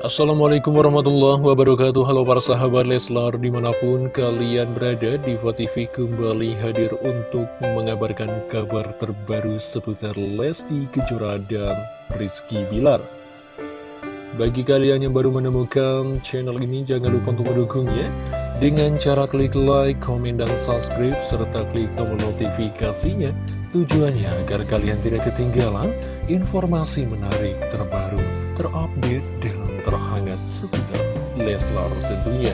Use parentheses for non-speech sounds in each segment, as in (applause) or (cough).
Assalamualaikum warahmatullahi wabarakatuh. Halo para sahabat Leslar Di mana pun kalian berada Diva TV kembali hadir untuk Mengabarkan kabar terbaru Seputar Lesti Kejora dan Rizky Bilar. Bagi kalian yang baru menemukan channel ini Jangan lupa untuk mendukungnya Dengan cara klik like, komen, dan subscribe Serta klik tombol notifikasinya. Tujuannya agar kalian tidak ketinggalan Informasi menarik terbaru seputar Leslar tentunya.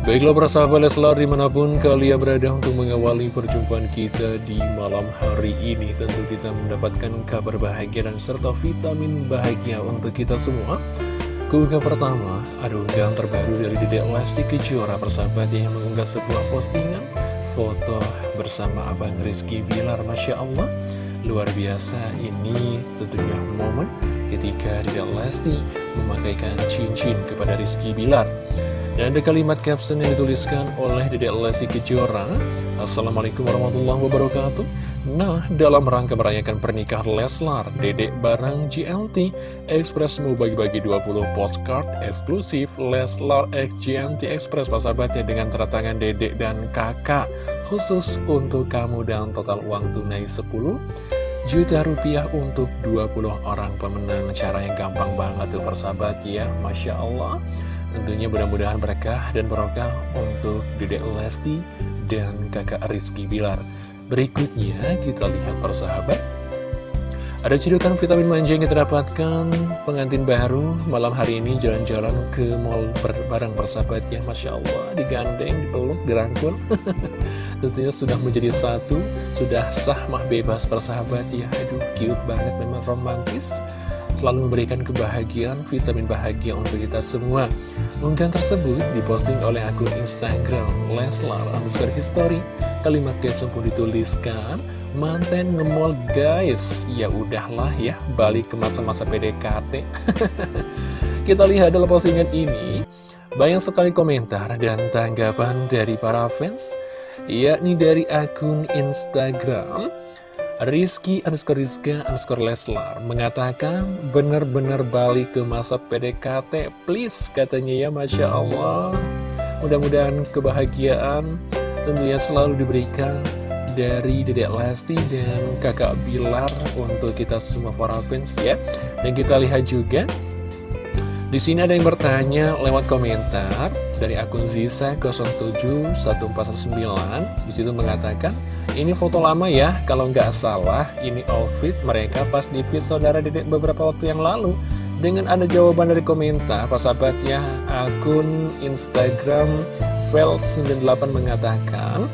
Baiklah para sahabat Leslar di mana pun kalian berada untuk mengawali perjumpaan kita di malam hari ini Tentu kita mendapatkan kabar bahagia dan serta vitamin bahagia untuk kita semua. Keunggah pertama, ada unggahan terbaru dari Dedek Lesti Kejora persahabat yang mengunggah sebuah postingan Foto bersama Abang Rizky Bilar, Masya Allah. Luar biasa, ini tentunya momen ketika Dedek Lesti memakaikan cincin kepada Rizky Bilar. Dan ada kalimat caption yang dituliskan oleh Dedek Lesti Kejora, Assalamualaikum warahmatullahi wabarakatuh. Nah, dalam rangka merayakan pernikahan Leslar, Dedek barang GLT Express mau bagi-bagi 20 postcard eksklusif Leslar X GLT Express persahabatnya dengan tanda tangan Dedek dan kakak khusus untuk kamu dan total uang tunai 10 juta rupiah untuk 20 orang pemenang. Cara yang gampang banget tuh persahabat ya. Masya Allah. Tentunya mudah-mudahan berkah dan barokah untuk Dedek Lesti dan kakak Rizky Bilar. Berikutnya kita lihat persahabat Ada cedokan vitamin manja yang kita dapatkan Pengantin baru malam hari ini jalan-jalan ke mall bareng persahabat ya Masya Allah. Digandeng, dipeluk, dirangkul. (laughs) Tentunya sudah menjadi satu Sudah sah mah bebas persahabat ya. Aduh cute banget memang romantis. Selalu memberikan kebahagiaan, vitamin bahagia untuk kita semua. Unggahan tersebut diposting oleh akun Instagram Leslar underscore history. Kalimat caption pun dituliskan, manten ngemol guys. Ya udahlah ya, balik ke masa-masa PDKT. (laughs) kita lihat dalam postingan ini, banyak sekali komentar dan tanggapan dari para fans, yakni dari akun Instagram Rizky underscore Rizka underscore Leslar mengatakan benar-benar balik ke masa PDKT please katanya ya Masya Allah mudah-mudahan kebahagiaan tentunya selalu diberikan dari Dedek Lesti dan kakak Bilar untuk kita semua para fans ya. Dan kita lihat juga di sini ada yang bertanya lewat komentar dari akun Zisa 071419 di situ mengatakan ini foto lama ya, kalau nggak salah ini outfit mereka pas di feed saudara dedek beberapa waktu yang lalu. Dengan ada jawaban dari komentar, sahabat ya, akun Instagram Vel98 mengatakan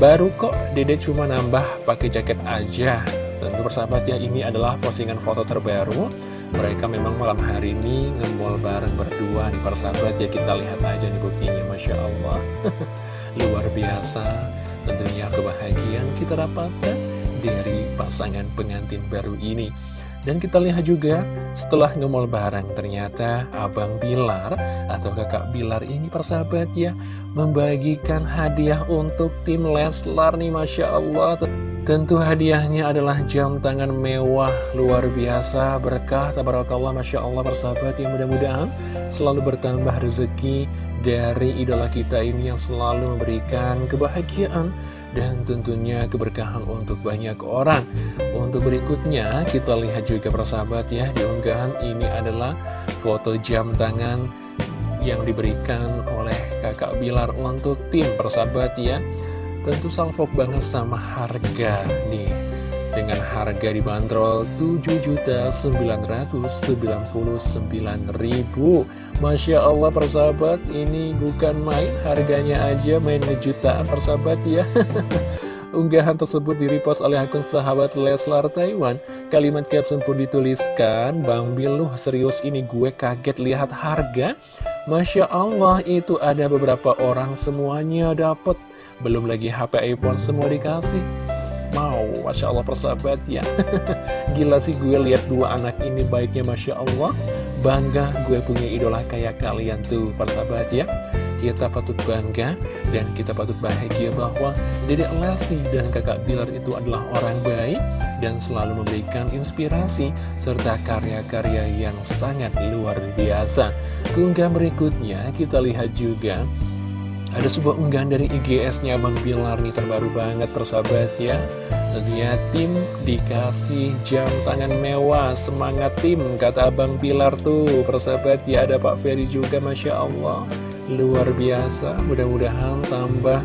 Baru kok dedek cuma nambah pakai jaket aja. Tentu persahabat ya, ini adalah postingan foto terbaru. Mereka memang malam hari ini ngemol bareng berdua nih persahabat ya. Kita lihat aja nih buktinya Masya Allah. (laughs) Luar biasa. Tentunya kebahagiaan kita dapatkan dari pasangan pengantin baru ini dan kita lihat juga setelah ngemol barang ternyata Abang Bilar atau kakak Bilar ini persahabat ya Membagikan hadiah untuk tim Leslar nih Masya Allah. Tentu hadiahnya adalah jam tangan mewah luar biasa berkah tabarakallah Masya Allah persahabat yang mudah-mudahan selalu bertambah rezeki dari idola kita ini yang selalu memberikan kebahagiaan dan tentunya keberkahan untuk banyak orang. Untuk berikutnya kita lihat juga persahabat ya di unggahan ini adalah foto jam tangan yang diberikan oleh kakak Bilar untuk tim persahabat ya. Tentu salvok banget sama harga nih dengan harga dibanderol 7.999.000 Masya Allah persahabat ini bukan main. Harganya aja main ngejutaan persahabat ya. (laughs) Unggahan tersebut direpost oleh akun sahabat Leslar Taiwan. Kalimat caption pun dituliskan Bang Biluh serius ini gue kaget lihat harga. Masya Allah itu ada beberapa orang semuanya dapet. Belum lagi HP iPhone semua dikasih mau Masya Allah persahabat ya. (laughs) Gila sih gue lihat dua anak ini baiknya Masya Allah. Bangga gue punya idola kayak kalian tuh persahabat ya. Kita patut bangga dan kita patut bahagia bahwa Dedek Lesti dan kakak Bilar itu adalah orang baik dan selalu memberikan inspirasi serta karya-karya yang sangat luar biasa. Keunggahan berikutnya kita lihat juga ada sebuah unggahan dari IGS-nya Bang Bilar nih terbaru banget persahabat ya. Tentunya tim dikasih jam tangan mewah Semangat tim kata Abang Bilar tuh. Persahabat ya ada Pak Ferry juga Masya Allah. Luar biasa mudah-mudahan tambah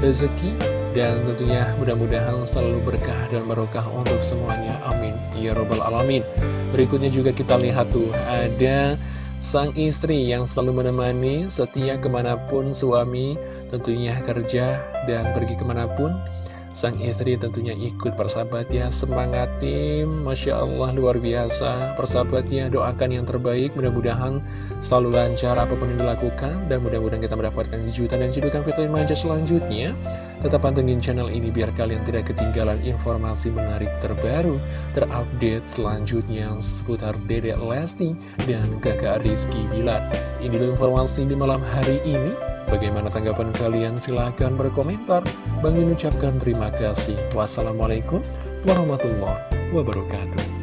rezeki Dan tentunya mudah-mudahan selalu berkah dan barokah untuk semuanya. Amin. Ya Robbal Alamin. Berikutnya juga kita lihat tuh Ada Sang istri yang selalu menemani setia ke mana pun suami tentunya kerja dan pergi ke mana pun Sang istri tentunya ikut persahabatnya Semangat tim Masya Allah luar biasa. Persahabatnya doakan yang terbaik. Mudah-mudahan selalu lancar apa pun yang dilakukan. Dan mudah-mudahan kita mendapatkan kejutan dan cedukan vitamin manja selanjutnya. Tetap pantengin channel ini biar kalian tidak ketinggalan informasi menarik terbaru Terupdate selanjutnya seputar Dedek Lesti dan kakak Rizky Bilar. Ini informasi di malam hari ini Bagaimana tanggapan kalian? Silahkan berkomentar. Bang ucapkan terima kasih. Wassalamualaikum warahmatullahi wabarakatuh.